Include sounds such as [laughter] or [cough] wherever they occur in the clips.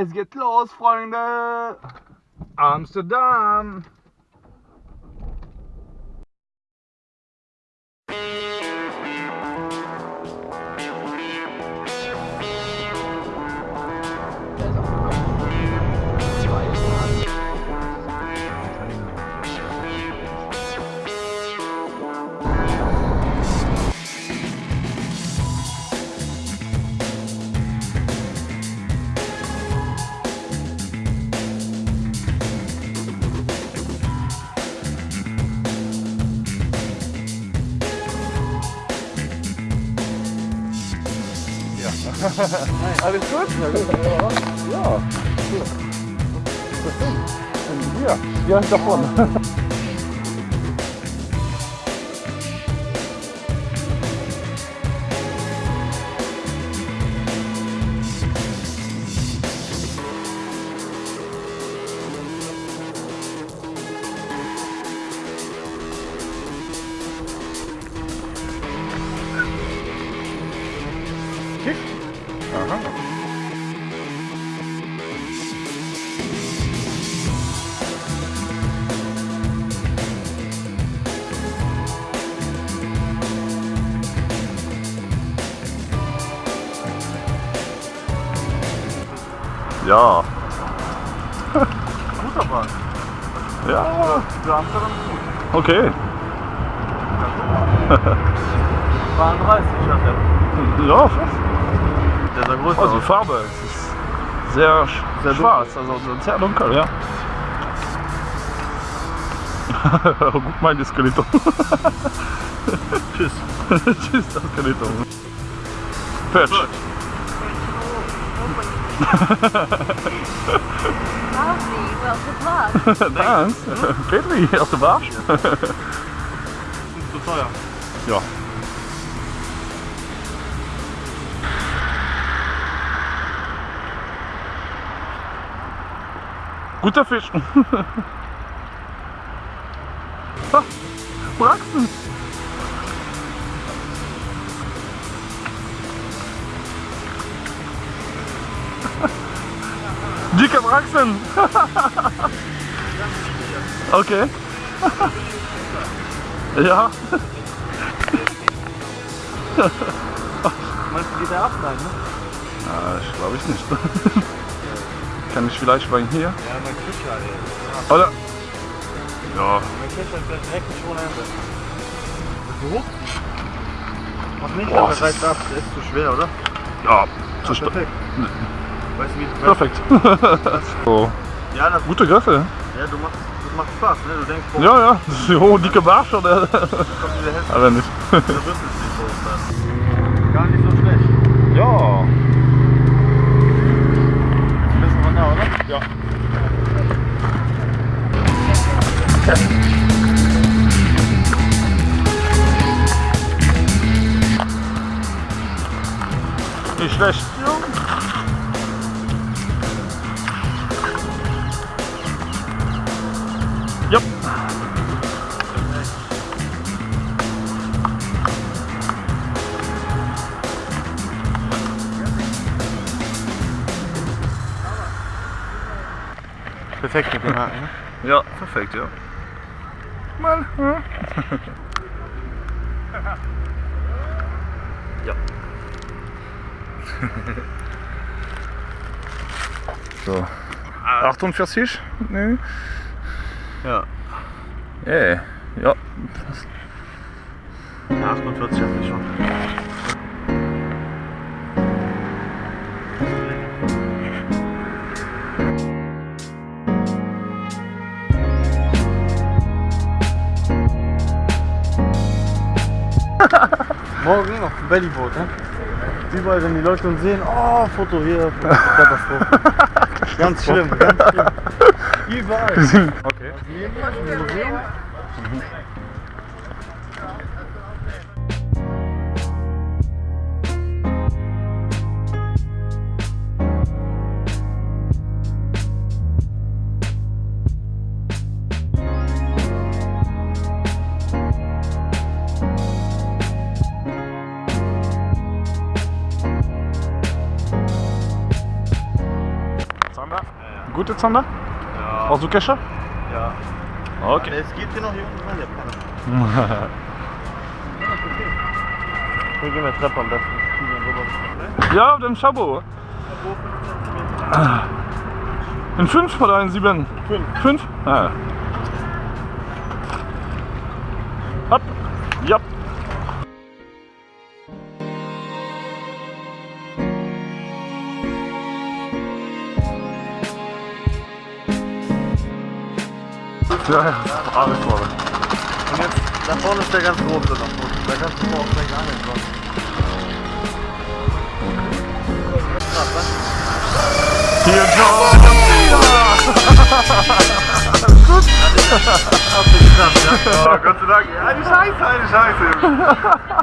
Es geht los, Freunde! Amsterdam! Alles gut? Ja. Ja, ja, davon. Ja. Gut aber. Ja, Für Amsterdam gut. okay. 32 hat er. Ja, Der sah größer also die. Farbe es ist sehr, Sehr schwarz, also sehr dunkel, ja. [laughs] Gut mein Skeleton. [laughs] Tschüss. [laughs] Tschüss, das Skeleton. Fetch. Lovely, well, good luck. [laughs] Thanks. Petri, aus dem Arsch. Ist zu teuer. Ja. Guter Fisch. Ah, Braxen. Braxen. [laughs] Okay. [laughs] Ja. [laughs] Meinst du, geht der ab? Nein, ne? Ah, ich glaube ich nicht. Kann ich vielleicht bei hier? Ja, mein Fischer, ey. Oder? Ja, Mein Fischer ist direkt nicht ohne Ende. Ist so hoch? Mach nicht, Boah, aber reißt ab. Der ist zu schwer, oder? ja, zu stark. Perfekt. Weißt du, wie Perfekt. [laughs] so, Ja, das, gute Griffe. ja du machst, das macht Spaß, ne? Du denkst, boah, Ja, ja. [laughs] So, dicke Barsch oder? kommt diese Hälfte. [laughs] Aber nicht. Der Rüssel ist. Gar nicht so schlecht. Ja. Ein bisschen von da, oder? Ja. Nicht schlecht. Ja. Perfekt mit dem Haken, ne? Ja, perfekt, ja. [laughs] Mal. Ja. ja. so. 48? Nee. Ja. Äh, ja. 48 hat mich schon. Morgen auf dem Bellyboot, ne? Überall, wenn die Leute uns sehen, oh, Foto hier, [laughs] Katastrophe. ganz schlimm, ganz schlimm. Überall. Okay. Jetzt, Sander? Ja. Hast du Kescher? Ja. Okay. Es geht hier noch rein, der Penner. Hier gehen wir Treppe am besten. Ja, den Schabo. In 5 oder in 7? Fünf. 5? Ah. Ja, ja, alles voll. Und jetzt, da vorne ist der ganz große noch. Da kannst du auch gleich angeln. sonst. Krass, ne? Hier, John. Hast du geschafft, ja? Gott sei Dank. Eine Scheiße, eine Scheiße.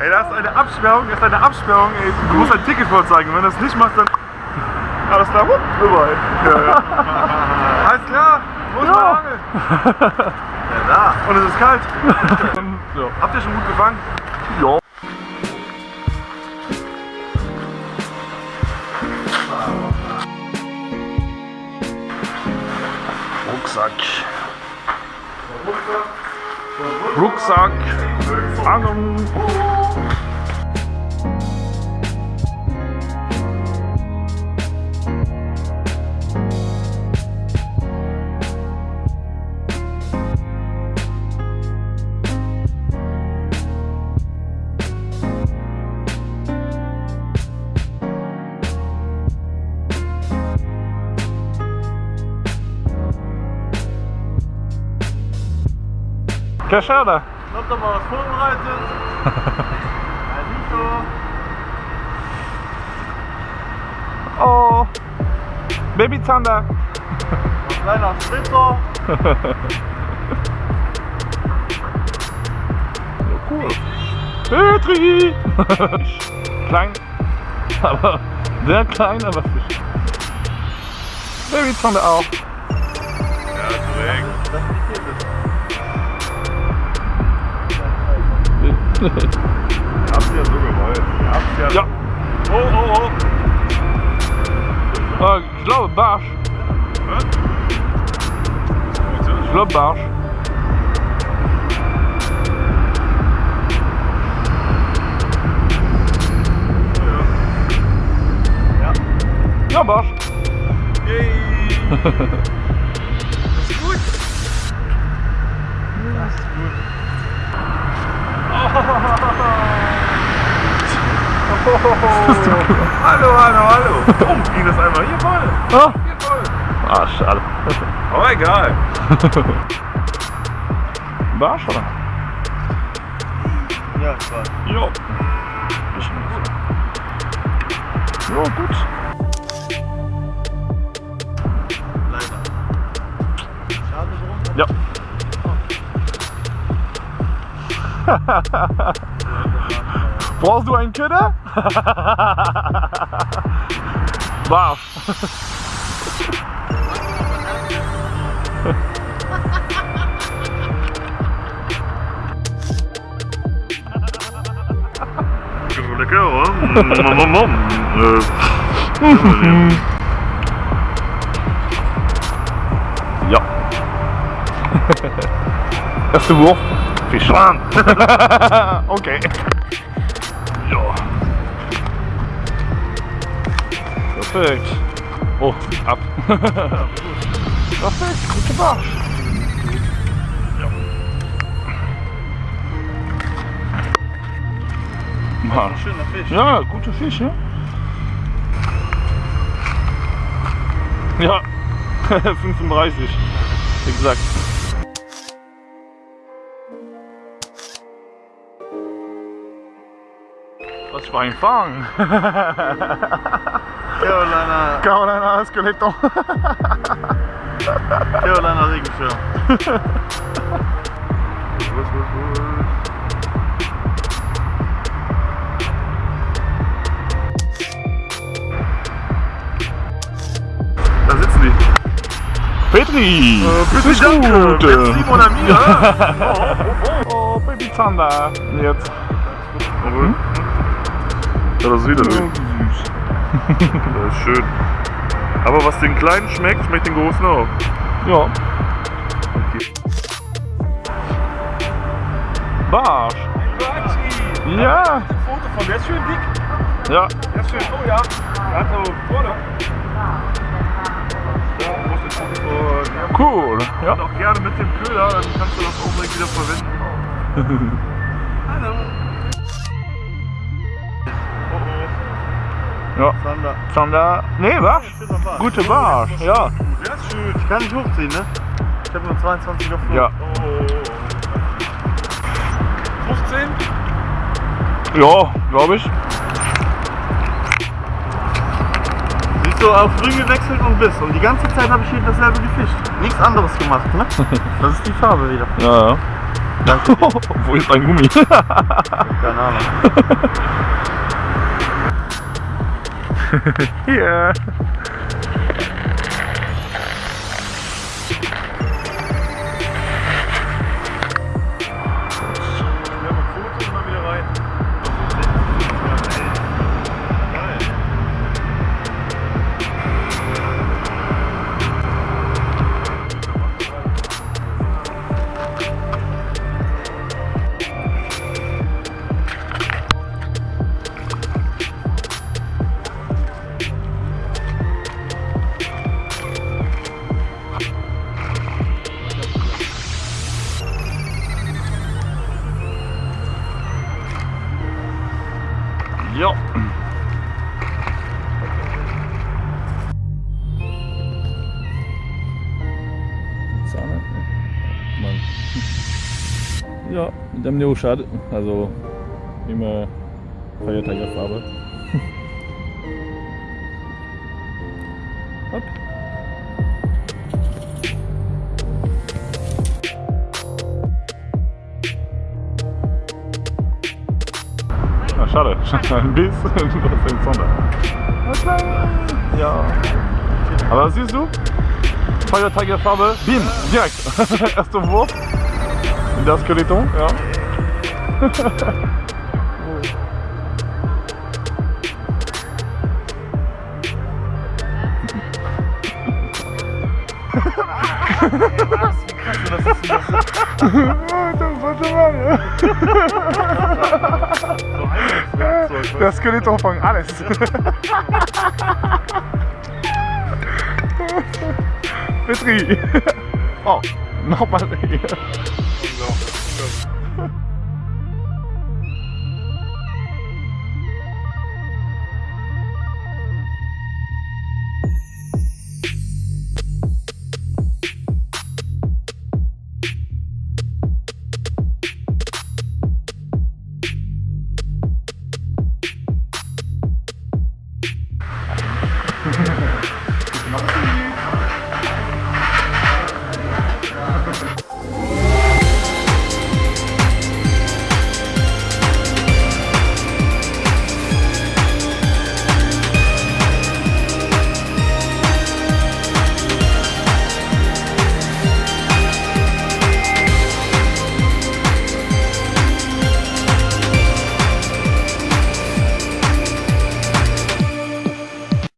ey, das ist eine Absperrung, das ist eine Absperrung. Ey, du musst ein Ticket vorzeigen. Wenn du das nicht machst, dann. Alles klar, wupp, überall. Ja, ja. Alles klar, wo ist Ja. Angel? Ja, da. Und es ist kalt. [laughs] ja. Habt ihr schon gut gefangen? Ja. Rucksack. Rucksack. Fangen. Kescher, oder? Kommt doch mal was vorbereitet. [laughs] Oh. Babyzander. Kleiner Spitzer. Cool. Petri! [laughs] klein, aber sehr klein, aber Fisch. Babyzander auch. Ja, korrekt. Das ist hier das. Ihr habt's ja so gewollt. Ihr habt's ja. Ja. Oh, oh, oh. Äh, ich glaube Barsch. Was? Ich glaube Barsch. Ja. Ja, Barsch. Yay. Hallo, hallo, hallo. Oh, ging das einmal hier voll. Ah, Hier voll. ah schade. Aber egal. [laughs] Barsch, oder? Ja, ich weiß. Jo. Jo, gut. Leider. Schade drum. Ja. [laughs] Brauchst du einen Köder? Barsch. Lecker, oder? Ja. Erste Wurf. Fisch. okay. Ja. Perfekt. Oh, ab. Perfekt, gute Barsch. Ja. Mann. Schöner Fisch. Ja, gute Fisch, ja? Ja, [laughs] 35. Exakt. Was für ein Fang! [laughs] Carolina, Carolina Esqueleto. Carolina Regenschirm. Was, was, was? Da sitzen die. Petri! bitte ist danke. gut. Merci, mon ami, ja. [laughs] Oh, Baby Zander. Jetzt. Ja, das ist wieder süß. [laughs] Das ist schön. Aber was den kleinen schmeckt, schmeckt den großen auch. Ja. Barsch. Ja. Foto von der ist schön dick. Ja. Der ist schön, oh ja. Der hat so vorne. Ja, ja, Cool. Ja. Und auch gerne mit dem Köder, dann kannst du das auch direkt wieder verwenden. [laughs] Hallo. Ja. Sander. Sander. Nee, was? Gute Barsch. Ja. Der ist schön. Ich kann nicht hochziehen, ne? Ich habe nur 22 auf Flug. Ja. Oh. 15? Ja, glaube ich. Siehst du, auf grün gewechselt und bis. Und die ganze Zeit habe ich hier dasselbe gefischt. Nichts anderes gemacht, ne? [laughs] Das ist die Farbe wieder. Ja, ja. Danke. [laughs] Wo ist ein Gummi? Keine Ahnung. [laughs] [laughs] Hier. Ja. Sahne. Mann. Ja, mit dem Neoschad, also immer Feiertagerfarbe. Schade. Bis du hast den Sonder. Ja. Aber siehst du? Feuertigerfarbe. Bim, direkt. [laughs] Erster Wurf. In das Skeleton, ja. Das Skeleton von alles. [laughs] Petri. Oh, nochmal hier.